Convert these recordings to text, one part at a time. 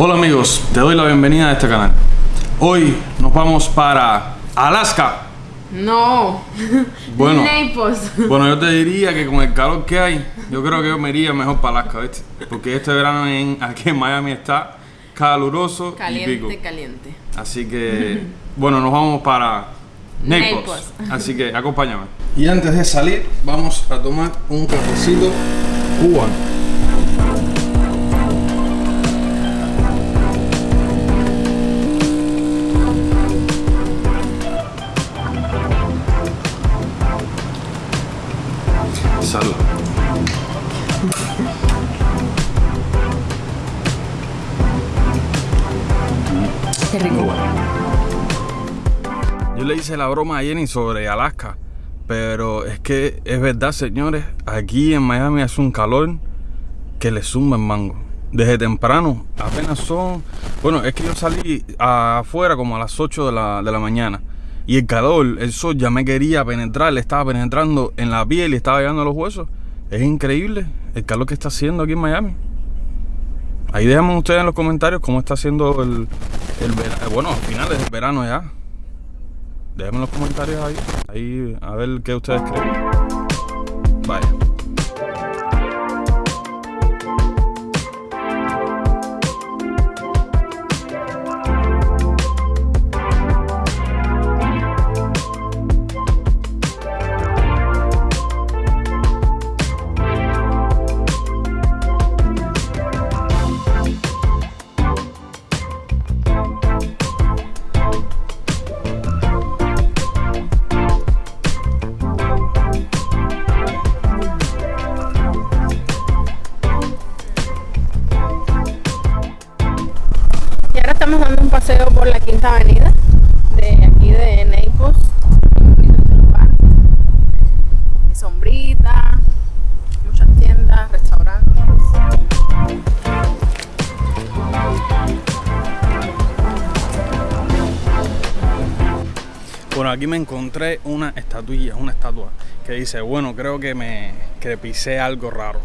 Hola amigos, te doy la bienvenida a este canal. Hoy nos vamos para Alaska. No. Bueno. Naples. Bueno, yo te diría que con el calor que hay, yo creo que yo me iría mejor para Alaska, ¿viste? Porque este verano en, aquí en Miami está caluroso y pico. Caliente, caliente. Así que, bueno, nos vamos para Naples. Naples. Así que acompáñame. Y antes de salir, vamos a tomar un cafecito cubano. Salud. Qué rico. Yo le hice la broma a Jenny sobre Alaska, pero es que es verdad, señores, aquí en Miami hace un calor que le zumba el mango. Desde temprano, apenas son... Bueno, es que yo salí afuera como a las 8 de la, de la mañana. Y el calor, el sol ya me quería penetrar, le estaba penetrando en la piel y estaba llegando a los huesos. Es increíble el calor que está haciendo aquí en Miami. Ahí déjenme ustedes en los comentarios cómo está haciendo el, verano. Bueno, a finales del verano ya. Déjenme en los comentarios ahí, ahí a ver qué ustedes creen. Vaya. Paseo por la Quinta Avenida de aquí de Naples. Hay sombrita, muchas tiendas, restaurantes. Bueno, aquí me encontré una estatuilla, una estatua que dice, bueno, creo que me que pisé algo raro.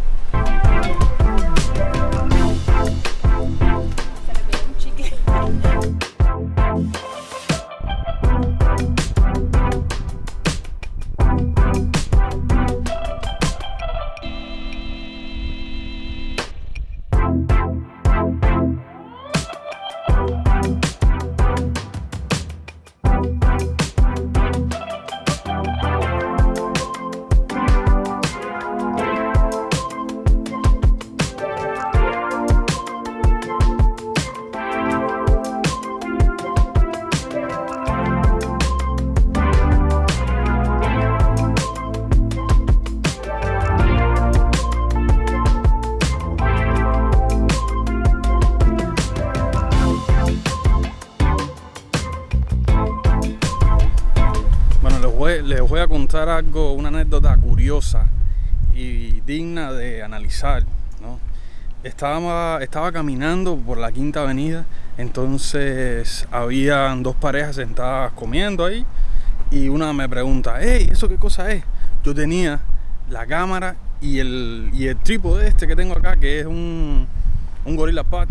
Les voy a contar algo, una anécdota curiosa y digna de analizar. Estaba, estaba caminando por la Quinta Avenida, entonces habían dos parejas sentadas comiendo ahí y una me pregunta, hey, ¿eso qué cosa es? Yo tenía la cámara y el, y el trípode este que tengo acá, que es un, un Gorilla Pad.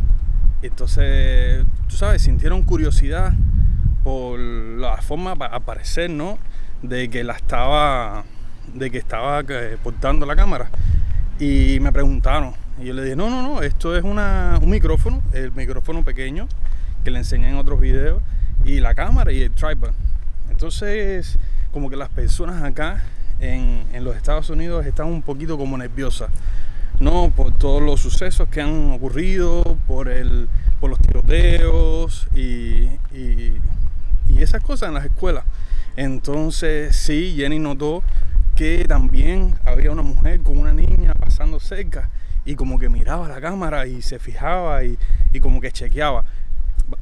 Entonces, tú sabes, sintieron curiosidad por la forma pa- al parecer, ¿no? De que la estaba, de que estaba eh, portando la cámara. Y me preguntaron. Y yo le dije, no, no, no, esto es una, un micrófono, el micrófono pequeño que le enseñé en otros videos, y la cámara y el tripod. Entonces, como que las personas acá en, en los Estados Unidos están un poquito como nerviosas. ¿no? Por todos los sucesos que han ocurrido, por, el, por los tiroteos y, y- y esas cosas en las escuelas. Entonces, sí, Jenny notó que también había una mujer con una niña pasando cerca y como que miraba la cámara y se fijaba y, y como que chequeaba.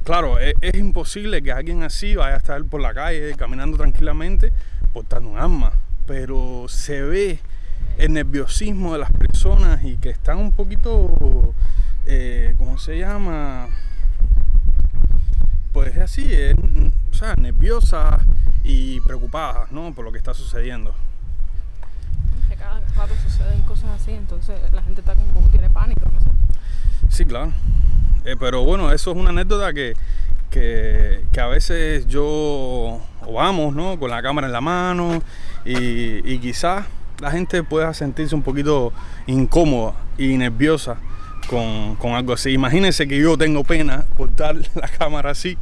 Claro, es, es imposible que alguien así vaya a estar por la calle caminando tranquilamente portando un arma, pero se ve el nerviosismo de las personas y que están un poquito, eh, ¿cómo se llama? Pues es así, es, o sea, nerviosas y preocupadas, ¿no? Por lo que está sucediendo. Que cada rato suceden cosas así, entonces la gente está como tiene pánico, no sé. Sí, claro. Eh, pero bueno, eso es una anécdota que, que, que a veces yo o vamos, ¿no? Con la cámara en la mano y, y quizás la gente pueda sentirse un poquito incómoda y nerviosa con, con, algo así. Imagínense que yo tengo pena por dar la cámara así,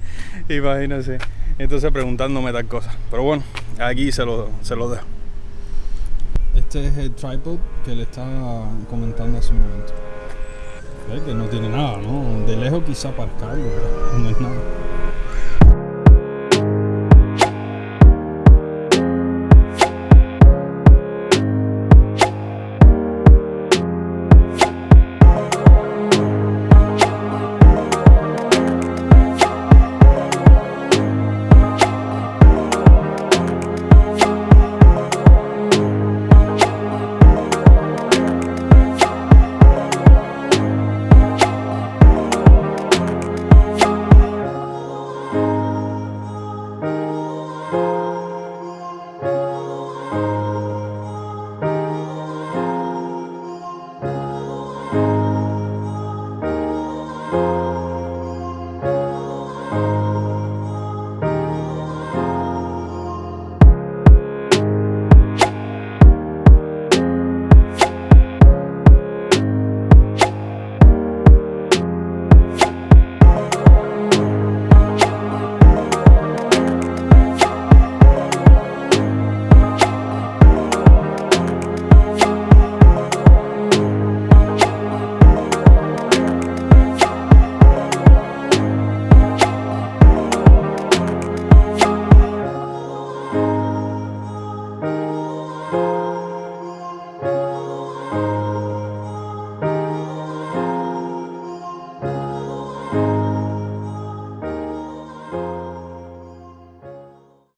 imagínense. Entonces preguntándome tal cosa. Pero bueno, aquí se lo, se lo dejo. Este es el tripod que le estaba comentando hace un momento. Que no tiene nada, ¿no? De lejos quizá para cargo, pero no es nada.